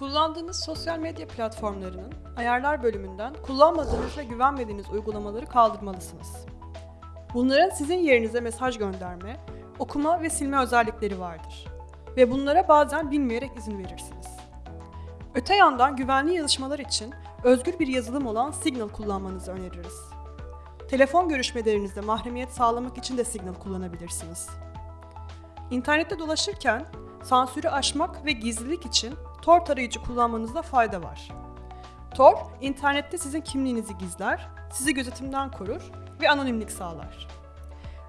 Kullandığınız sosyal medya platformlarının ayarlar bölümünden kullanmadığınız ve güvenmediğiniz uygulamaları kaldırmalısınız. Bunların sizin yerinize mesaj gönderme, okuma ve silme özellikleri vardır. Ve bunlara bazen bilmeyerek izin verirsiniz. Öte yandan güvenli yazışmalar için özgür bir yazılım olan Signal kullanmanızı öneririz. Telefon görüşmelerinizde mahremiyet sağlamak için de Signal kullanabilirsiniz. İnternette dolaşırken sansürü aşmak ve gizlilik için Tor tarayıcı kullanmanızda fayda var. Tor, internette sizin kimliğinizi gizler, sizi gözetimden korur ve anonimlik sağlar.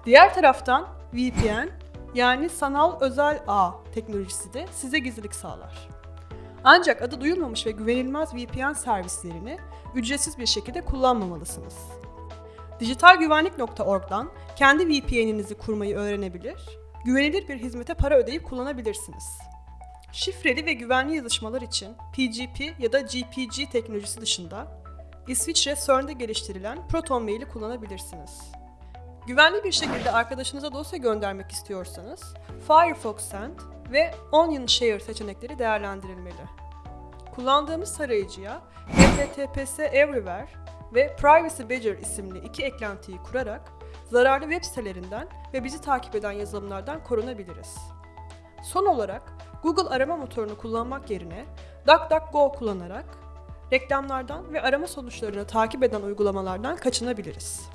Diğer taraftan VPN yani sanal özel ağ teknolojisi de size gizlilik sağlar. Ancak adı duyulmamış ve güvenilmez VPN servislerini ücretsiz bir şekilde kullanmamalısınız. Dijitalgüvenlik.org'dan kendi VPN'inizi kurmayı öğrenebilir, güvenilir bir hizmete para ödeyip kullanabilirsiniz. Şifreli ve güvenli yazışmalar için PGP ya da GPG teknolojisi dışında İsviçre CERN'de geliştirilen Proton Mail'i kullanabilirsiniz. Güvenli bir şekilde arkadaşınıza dosya göndermek istiyorsanız Firefox Send ve Onion Share seçenekleri değerlendirilmeli. Kullandığımız tarayıcıya HTTPS Everywhere ve Privacy Badger isimli iki eklentiyi kurarak zararlı web sitelerinden ve bizi takip eden yazılımlardan korunabiliriz. Son olarak Google arama motorunu kullanmak yerine DuckDuckGo kullanarak reklamlardan ve arama sonuçlarını takip eden uygulamalardan kaçınabiliriz.